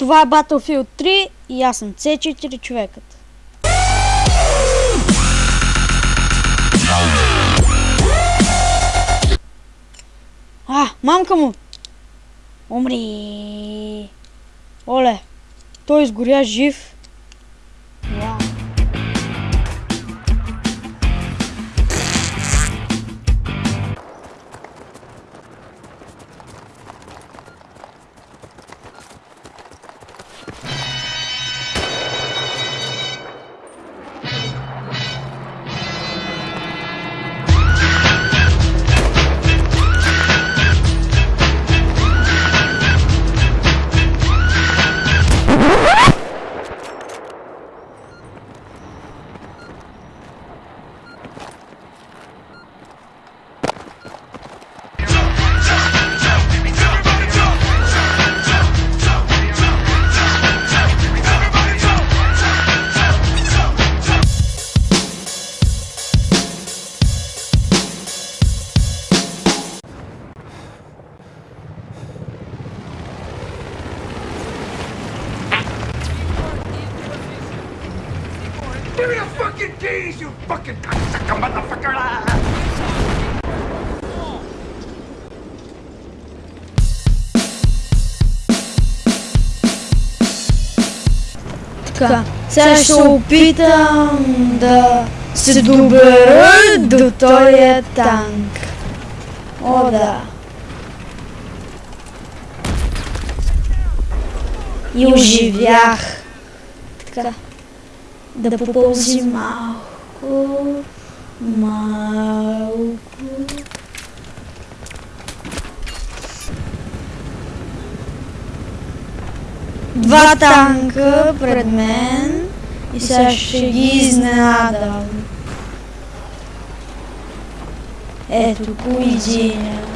Това е Battlefield 3 и аз съм C4 човекът. А, мамка му! Умри! Оле! Той изгоря жив. Fucking keys, you fucking cocksucker motherfucker! Така, сега ще опитам да се добера до този танк. О, да. И оживях. Така, да попълзи малко, малко. Два танка пред мен и сега ще ги изненадам. Ето по един.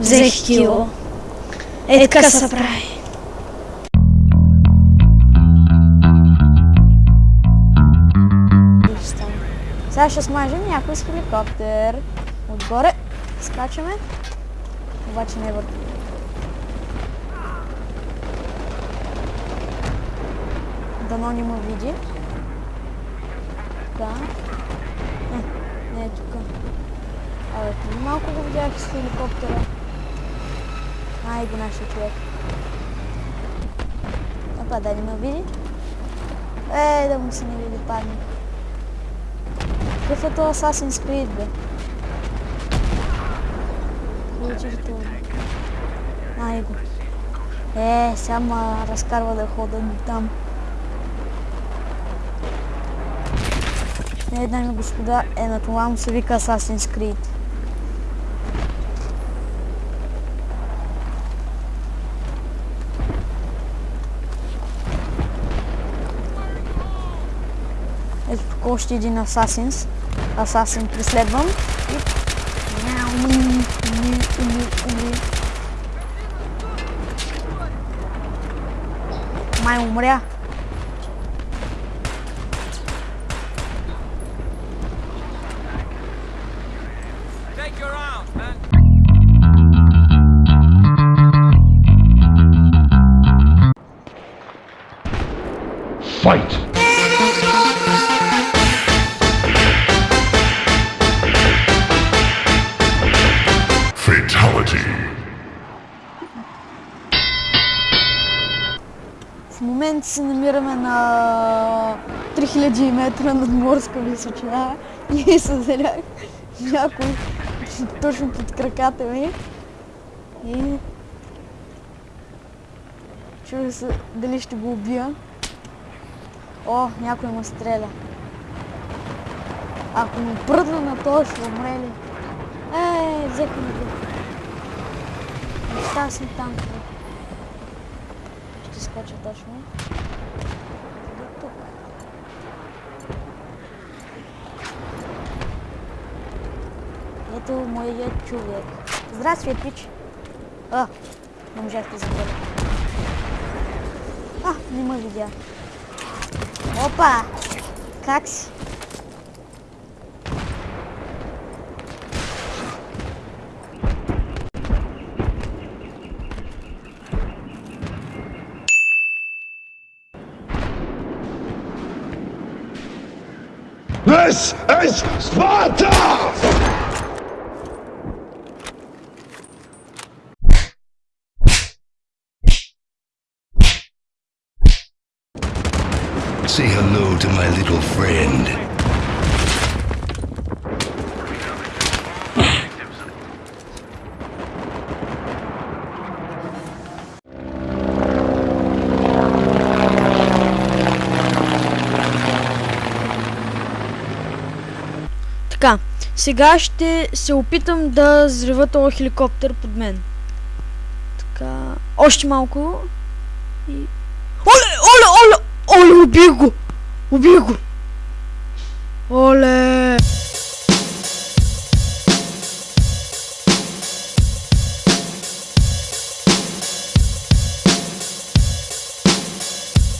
Взех кило. Е така се прави. Сега ще смажем някой с хеликоптер. Отгоре скачаме. Обаче не върху. Дано не ме види. Да. Не, не е тук. Абе, преди малко го видях с хеликоптера. Ай, го нашия човек. Опа, да не ме види. Е, да му се не види падне. Какъв е то Assassin's Creed, бе? Получиш това. Ай го. Е, сега разкарва да хода там. Не, дами и господа, е на това му се вика Assassin's Creed. koştu de assassins. Assassin mais Mai umbrea. Fight! В момента се намираме на 3000 метра над морска височина и се зарях някой точно под краката ми. И чудя се дали ще го убия. О, някой ме стреля. Ако му пръдна на това, ще умре ли? Ей, взеха ми го. Остава съм там. бе. Ще скоча точно. До тук. Ето моят човек. Здравствуй, пич. А, не можах да забравя. А, не ме видя. Опа! Как This is Sparta! Say hello to my little friend. Сега ще се опитам да взрива този хеликоптер под мен. Така, още малко. И... Оле, оле, оле, оле, убих го! Убих го! Оле!